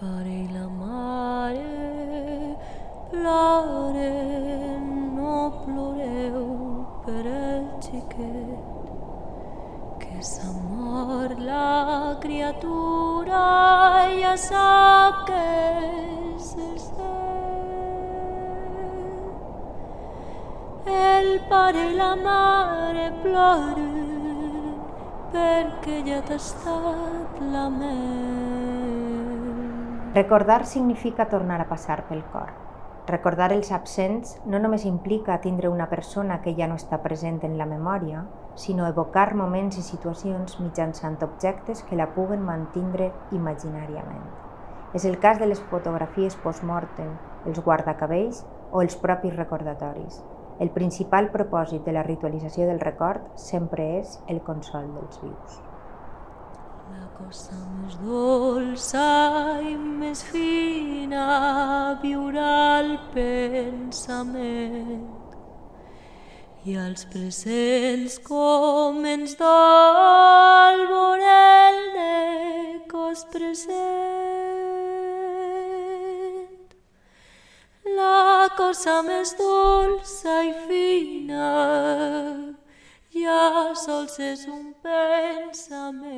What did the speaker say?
pare i la mare ploren, no ploreu per el xiquet que s'ha mort la criatura ja sap que és el cel. El pare i la mare ploren perquè ja t'ha estat la mel. Recordar significa tornar a passar pel cor. Recordar els absents no només implica tindre una persona que ja no està present en la memòria, sinó evocar moments i situacions mitjançant objectes que la puguen mantindre imaginàriament. És el cas de les fotografies post-mortem, els guardacabells o els propis recordatoris. El principal propòsit de la ritualització del record sempre és el consol dels vius. La cosa més dolça i més fina viurà el pensament i als presents com ens dol veure el de cos present. La cosa més dolça i fina sols és un pensament.